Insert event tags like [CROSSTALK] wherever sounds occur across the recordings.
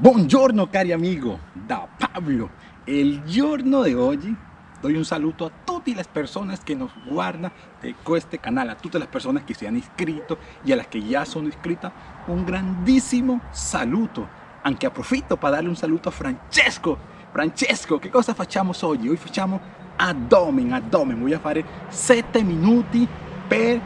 Buongiorno cari amigo, da Pablo. El giorno de hoy doy un saludo a todas las personas que nos guardan de este canal, a todas las personas que se han inscrito y a las que ya son inscritas, un grandísimo saludo. Aunque aprofito para darle un saludo a Francesco. Francesco, ¿qué cosa facciamo hoy? Hoy facciamo abdomen, abdomen. Voy a fare 7 minuti per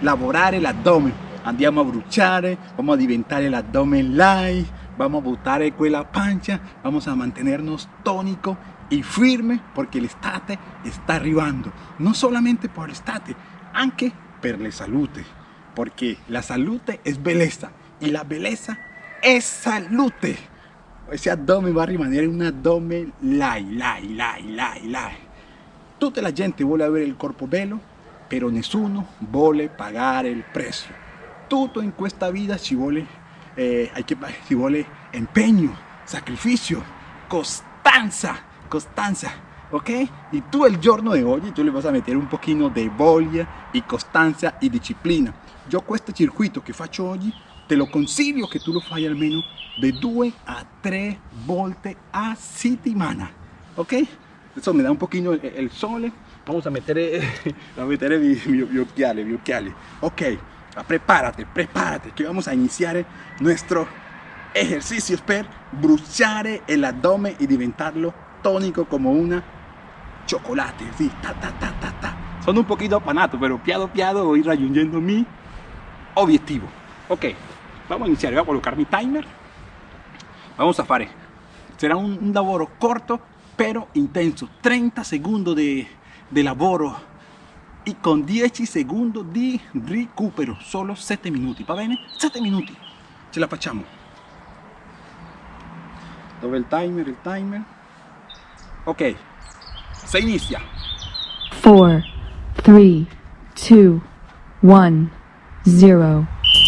lavorare l'addome. Andiamo a bruciare, vamos a diventare l'addome live, vamos a buttare quella pancia, vamos a mantenernos tónico y firme porque el estate está arribando. No solamente por el estate, anche per la salute. Porque la salute es belleza y la belleza es salute. Ese abdomen va a rimanere un abdomen live, live, live, live, live. Tutta la gente vuole avere il corpo bello, però nessuno vuole pagare il prezzo. Tutto in questa vita ci vuole, eh, hay que, ci vuole impegno, sacrificio, costanza, costanza, ¿ok? Y tú el giorno de hoy, tú le vas a meter un poquito de voglia y costanza y disciplina. Yo questo circuito che faccio oggi, te lo consiglio che tu lo fai almeno de 2 a 3 volte a settimana, ok? Eso me da un poquito el, el sole. Vamos a meter, eh, [LAUGHS] a meter mi, mi, mi occhiale, mi occhiale. Ok, prepárate, prepárate, que vamos a iniciar nuestro ejercicio per bruciare el abdomen y diventarlo tónico como una chocolate. Sí, ta, ta, ta, ta, ta. Son un poquito apanato, pero piado piado voy raggiungendo mi objetivo. Ok, vamos a iniciar. Voy a colocar mi timer. Vamos a fare. Será un, un lavoro corto pero intenso 30 segundos de, de lavoro y con 10 segundos di recupero solo 7 minuti va bene? 7 minuti ce la facciamo. Dove il timer il timer ok se inizia. 4, 3, 2, 1, 0.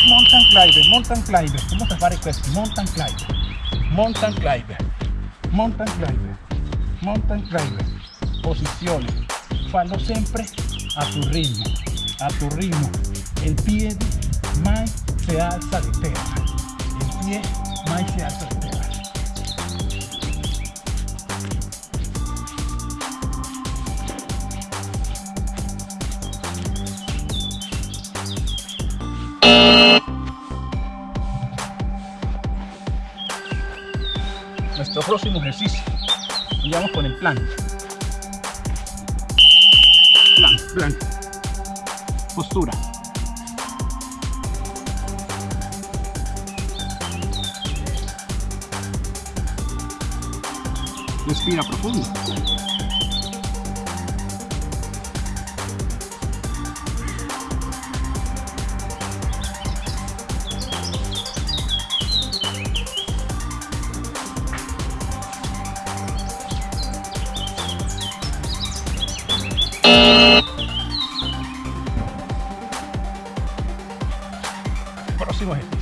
mountain climber mountain climber vamos a fare questo mountain climber mountain climber mountain climber mountain climber posizione fallo sempre a tu ritmo a tu ritmo. El pie mai se alza de terra el pie mai se alza de terra nuestro próximo ejercicio vamos con el plan postura. Respira profundo próximo ejercicio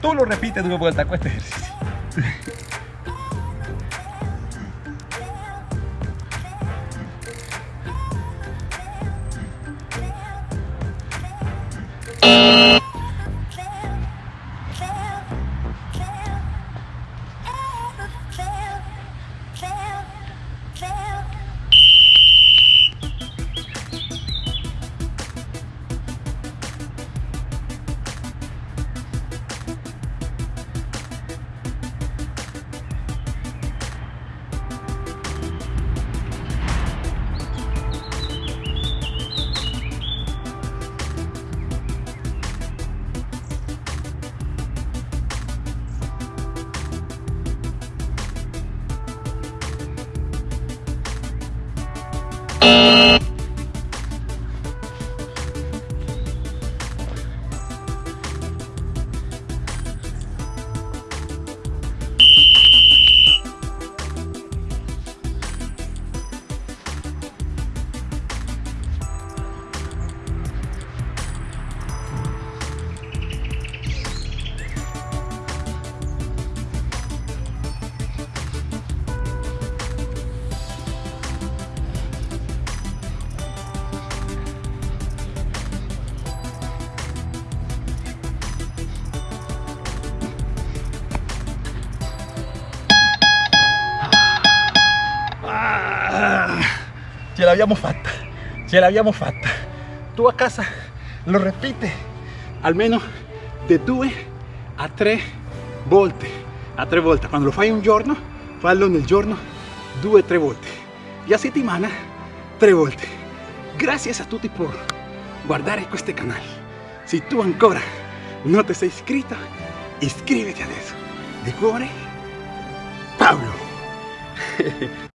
Tú lo repites de vuelta con este ejercicio. Ce l'abbiamo fatta, ce l'abbiamo fatta. Tu a casa lo ripete almeno di due a tre volte, a tre volte. Quando lo fai un giorno, fallo nel giorno due o tre volte. Y a settimana tre volte. Gracias a tutti por guardare questo canale. Se tu ancora non ti sei iscritto, iscriviti adesso. Di cuore, Paolo. [LAUGHS]